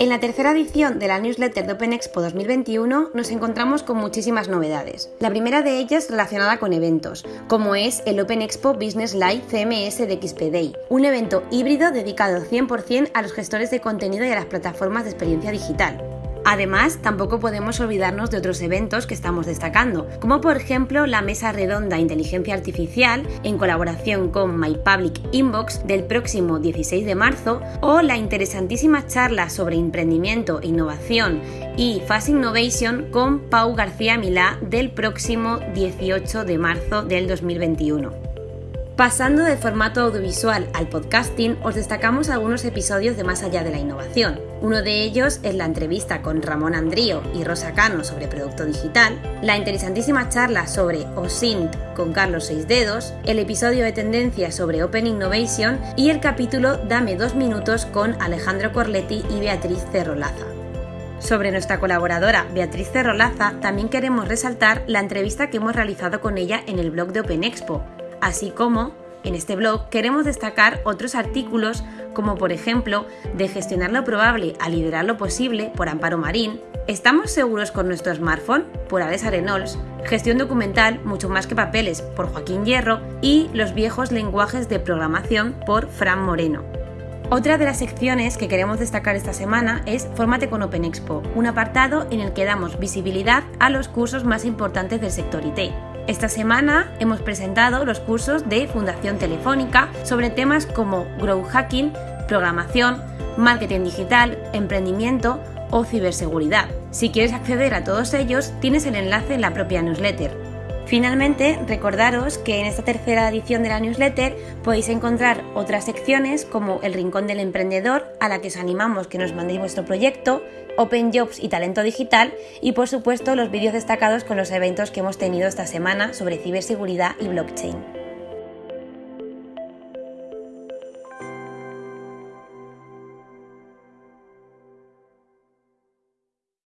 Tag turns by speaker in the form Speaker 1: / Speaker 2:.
Speaker 1: En la tercera edición de la newsletter de Open Expo 2021 nos encontramos con muchísimas novedades. La primera de ellas relacionada con eventos, como es el Open Expo Business Live CMS de XP Day, un evento híbrido dedicado 100% a los gestores de contenido y a las plataformas de experiencia digital. Además, tampoco podemos olvidarnos de otros eventos que estamos destacando, como por ejemplo la Mesa Redonda Inteligencia Artificial en colaboración con My Public Inbox del próximo 16 de marzo o la interesantísima charla sobre emprendimiento, innovación y Fast Innovation con Pau García Milá del próximo 18 de marzo del 2021. Pasando del formato audiovisual al podcasting, os destacamos algunos episodios de Más allá de la innovación. Uno de ellos es la entrevista con Ramón Andrío y Rosa Cano sobre producto digital, la interesantísima charla sobre OSINT con Carlos Seis Dedos, el episodio de tendencias sobre Open Innovation y el capítulo Dame dos minutos con Alejandro Corletti y Beatriz Cerrolaza. Sobre nuestra colaboradora Beatriz Cerrolaza, también queremos resaltar la entrevista que hemos realizado con ella en el blog de Open Expo, así como en este blog queremos destacar otros artículos como por ejemplo de gestionar lo probable a liderar lo posible por Amparo Marín, ¿Estamos seguros con nuestro smartphone? por Alex Arenols, Gestión documental, mucho más que papeles por Joaquín Hierro y Los viejos lenguajes de programación por Fran Moreno. Otra de las secciones que queremos destacar esta semana es Fórmate con Open Expo, un apartado en el que damos visibilidad a los cursos más importantes del sector IT. Esta semana hemos presentado los cursos de Fundación Telefónica sobre temas como Grow Hacking, programación, marketing digital, emprendimiento o ciberseguridad. Si quieres acceder a todos ellos, tienes el enlace en la propia newsletter. Finalmente, recordaros que en esta tercera edición de la newsletter podéis encontrar otras secciones como el Rincón del Emprendedor, a la que os animamos que nos mandéis vuestro proyecto, Open Jobs y Talento Digital y por supuesto los vídeos destacados con los eventos que hemos tenido esta semana sobre ciberseguridad y blockchain.